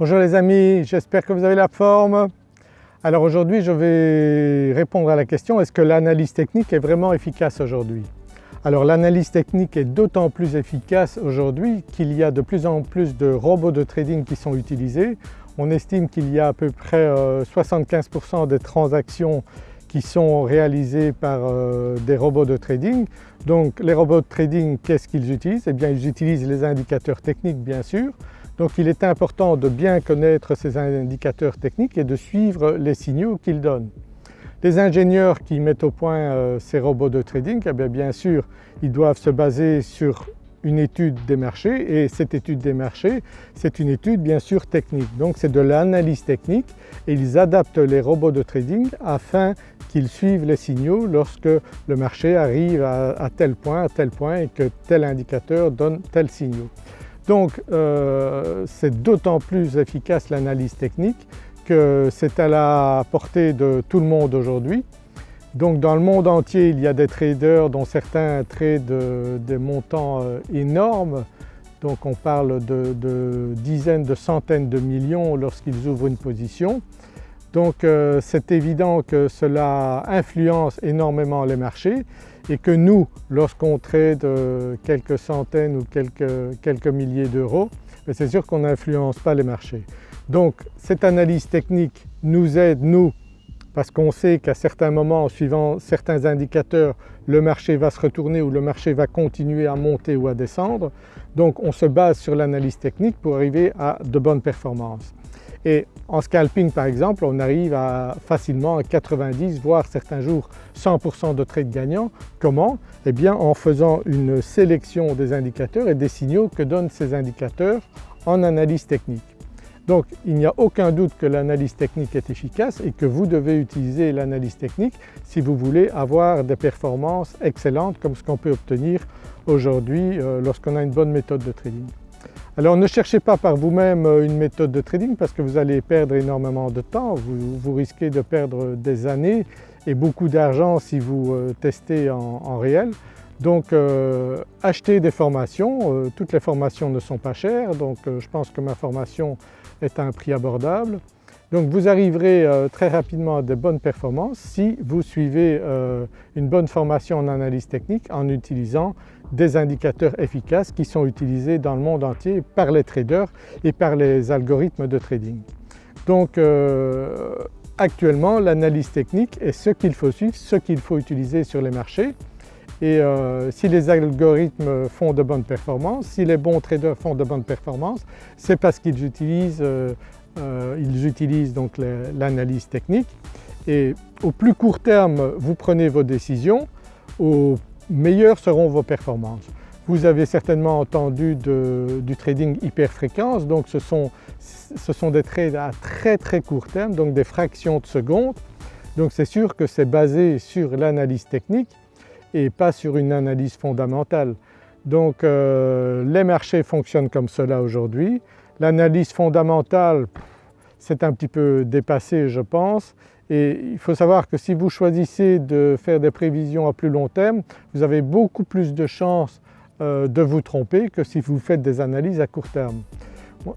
Bonjour les amis, j'espère que vous avez la forme. Alors aujourd'hui je vais répondre à la question est-ce que l'analyse technique est vraiment efficace aujourd'hui? Alors l'analyse technique est d'autant plus efficace aujourd'hui qu'il y a de plus en plus de robots de trading qui sont utilisés. On estime qu'il y a à peu près 75% euh, des transactions qui sont réalisées par euh, des robots de trading. Donc les robots de trading qu'est-ce qu'ils utilisent? Eh bien ils utilisent les indicateurs techniques bien sûr, donc il est important de bien connaître ces indicateurs techniques et de suivre les signaux qu'ils donnent. Les ingénieurs qui mettent au point euh, ces robots de trading, eh bien, sûr ils doivent se baser sur une étude des marchés et cette étude des marchés c'est une étude bien sûr technique. Donc c'est de l'analyse technique et ils adaptent les robots de trading afin qu'ils suivent les signaux lorsque le marché arrive à, tel point, à tel point et que tel indicateur donne tel signaux. Donc euh, c'est d'autant plus efficace l'analyse technique que c'est à la portée de tout le monde aujourd'hui. Donc dans le monde entier il y a des traders dont certains tradent des montants euh, énormes donc on parle de, dizaines, de centaines de millions lorsqu'ils ouvrent une position. Donc euh, c'est évident que cela influence énormément les marchés et que nous lorsqu'on trade euh, quelques centaines ou quelques, milliers d'euros, ben, c'est sûr qu'on n'influence pas les marchés. Donc cette analyse technique nous aide nous parce qu'on sait qu'à certains moments, suivant certains indicateurs, le marché va se retourner ou le marché va continuer à monter ou à descendre. Donc on se base sur l'analyse technique pour arriver à de bonnes performances. Et en scalping par exemple, on arrive à facilement à 90 voire certains jours 100% de trades gagnants. Comment? Eh bien en faisant une sélection des indicateurs et des signaux que donnent ces indicateurs en analyse technique. Donc il n'y a aucun doute que l'analyse technique est efficace et que vous devez utiliser l'analyse technique si vous voulez avoir des performances excellentes comme ce qu'on peut obtenir aujourd'hui euh, lorsqu'on a une bonne méthode de trading. Alors ne cherchez pas par vous-même euh, une méthode de trading parce que vous allez perdre énormément de temps, vous, risquez de perdre des années et beaucoup d'argent si vous euh, testez en, réel. Donc euh, achetez des formations, toutes les formations ne sont pas chères donc je pense que ma formation est à un prix abordable. Donc vous arriverez très rapidement à de bonnes performances si vous suivez une bonne formation en analyse technique en utilisant des indicateurs efficaces qui sont utilisés dans le monde entier par les traders et par les algorithmes de trading. Donc euh, actuellement l'analyse technique est ce qu'il faut suivre, ce qu'il faut utiliser sur les marchés et euh, si les algorithmes font de bonnes performances, si les bons traders font de bonnes performances, c'est parce qu'ils utilisent, euh, ils utilisent donc l'analyse technique et au plus court terme vous prenez vos décisions, au meilleures seront vos performances. Vous avez certainement entendu du trading hyperfréquence, donc ce sont, ce sont des trades à très très court terme, donc des fractions de seconde. Donc c'est sûr que c'est basé sur l'analyse technique et pas sur une analyse fondamentale. Donc euh, les marchés fonctionnent comme cela aujourd'hui. L'analyse fondamentale, c'est un petit peu dépassé je pense et il faut savoir que si vous choisissez de faire des prévisions à plus long terme, vous avez beaucoup plus de chances euh, de vous tromper que si vous faites des analyses à court terme.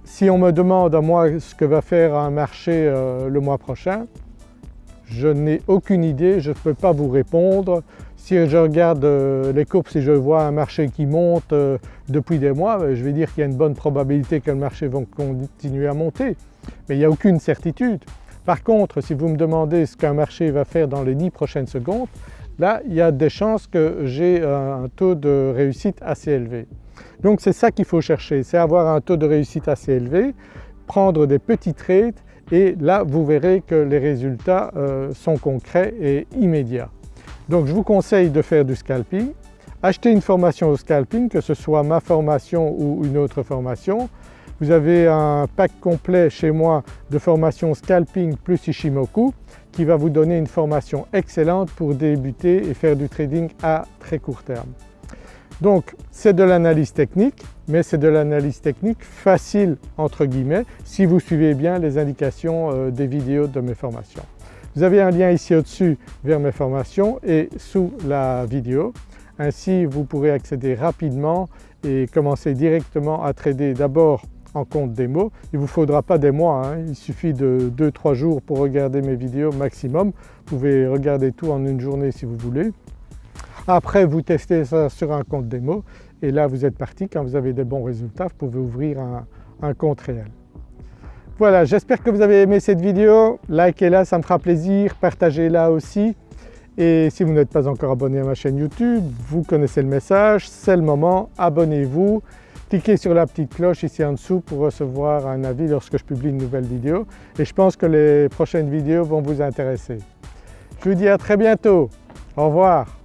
Si on me demande à moi ce que va faire un marché euh, le mois prochain, je n'ai aucune idée, je ne peux pas vous répondre. Si je regarde euh, les courbes, si je vois un marché qui monte depuis des mois, ben, je vais dire qu'il y a une bonne probabilité que le marché va continuer à monter. Mais il n'y a aucune certitude. Par contre, si vous me demandez ce qu'un marché va faire dans les 10 prochaines secondes, là il y a des chances que j'ai un taux de réussite assez élevé. Donc c'est ça qu'il faut chercher, c'est avoir un taux de réussite assez élevé, prendre des petits trades et là vous verrez que les résultats euh, sont concrets et immédiats. Donc je vous conseille de faire du scalping, acheter une formation au scalping, que ce soit ma formation ou une autre formation, vous avez un pack complet chez moi de formation scalping plus Ishimoku qui va vous donner une formation excellente pour débuter et faire du trading à très court terme. Donc c'est de l'analyse technique mais c'est de l'analyse technique facile entre guillemets si vous suivez bien les indications euh, des vidéos de mes formations. Vous avez un lien ici au-dessus vers mes formations et sous la vidéo. Ainsi vous pourrez accéder rapidement et commencer directement à trader d'abord en compte démo. Il ne vous faudra pas des mois, hein. il suffit de 2-3 jours pour regarder mes vidéos maximum. Vous pouvez regarder tout en une journée si vous voulez. Après vous testez ça sur un compte démo et là vous êtes parti, quand vous avez des bons résultats vous pouvez ouvrir un, un compte réel. Voilà, j'espère que vous avez aimé cette vidéo, likez-la, ça me fera plaisir, partagez-la aussi. Et si vous n'êtes pas encore abonné à ma chaîne YouTube, vous connaissez le message, c'est le moment, abonnez-vous, cliquez sur la petite cloche ici en dessous pour recevoir un avis lorsque je publie une nouvelle vidéo. Et je pense que les prochaines vidéos vont vous intéresser. Je vous dis à très bientôt, au revoir.